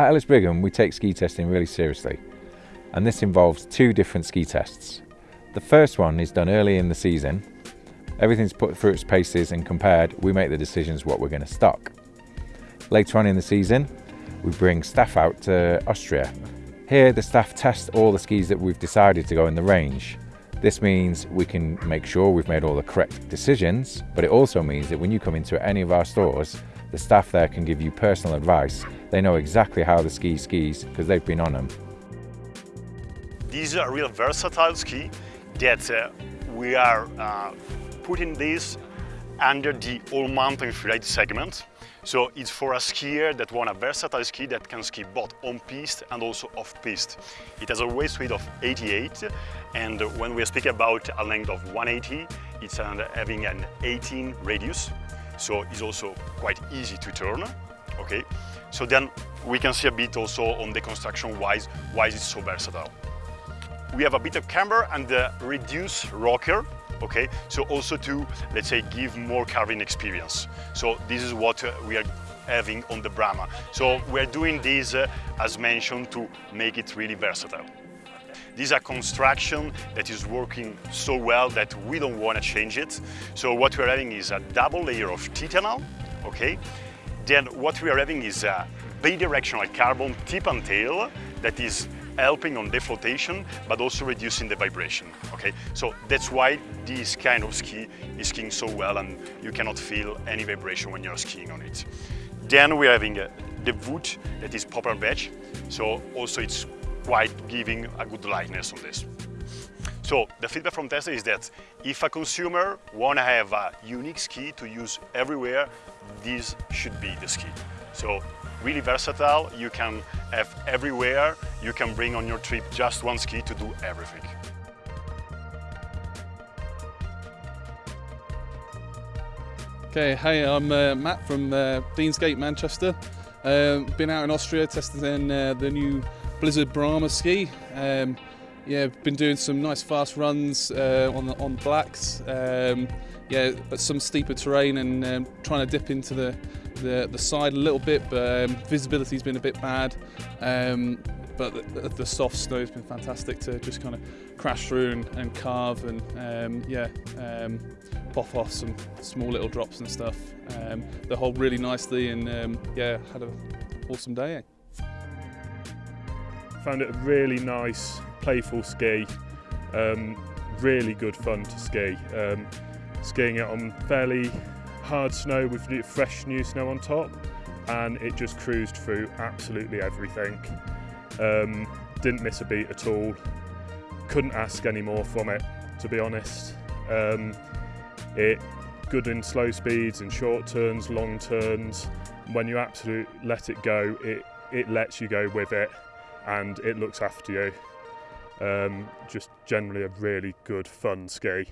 At Ellis Brigham, we take ski testing really seriously, and this involves two different ski tests. The first one is done early in the season. Everything's put through its paces and compared, we make the decisions what we're going to stock. Later on in the season, we bring staff out to Austria. Here, the staff test all the skis that we've decided to go in the range. This means we can make sure we've made all the correct decisions, but it also means that when you come into any of our stores, the staff there can give you personal advice. They know exactly how the ski skis because they've been on them. These are a real versatile ski that uh, we are uh, putting this under the all mountain freeride segment. So it's for a skier that want a versatile ski that can ski both on piste and also off piste. It has a waist width of 88 and when we speak about a length of 180 it's having an 18 radius so it's also quite easy to turn okay? So then we can see a bit also on the construction wise why it's so versatile. We have a bit of camber and the reduced rocker okay? So also to let's say give more carving experience. So this is what uh, we are having on the Brahma. So we're doing this uh, as mentioned to make it really versatile this is a construction that is working so well that we don't want to change it. So what we're having is a double layer of titanium okay? Then what we are having is a bidirectional carbon tip and tail that is helping on the flotation but also reducing the vibration okay? So that's why this kind of ski is skiing so well and you cannot feel any vibration when you're skiing on it. Then we're having uh, the wood that is poplar beech so also it's quite giving a good lightness on this so the feedback from Tesla is that if a consumer want to have a unique ski to use everywhere, this should be the ski. So really versatile, you can have everywhere, you can bring on your trip just one ski to do everything. Okay, hey, I'm uh, Matt from uh, Deansgate, Manchester. Uh, been out in Austria testing uh, the new Blizzard Brahma ski. Um, yeah, been doing some nice fast runs uh, on on blacks. Um, yeah, some steeper terrain and um, trying to dip into the the, the side a little bit, but um, visibility's been a bit bad. Um, but the, the, soft snow's been fantastic to just kind of crash through and, and carve and um, yeah, um, pop off some small little drops and stuff. Um, they hold really nicely and um, yeah, had an awesome day. Found it a really nice, playful ski. Um, really good fun to ski. Um, skiing it on fairly hard snow with fresh new snow on top and it just cruised through absolutely everything. Um, didn't miss a beat at all. Couldn't ask any more from it, to be honest. Um, it good in slow speeds and short turns, long turns. When you absolutely let it go, it, it lets you go with it and it looks after you. Um, just generally a really good fun ski.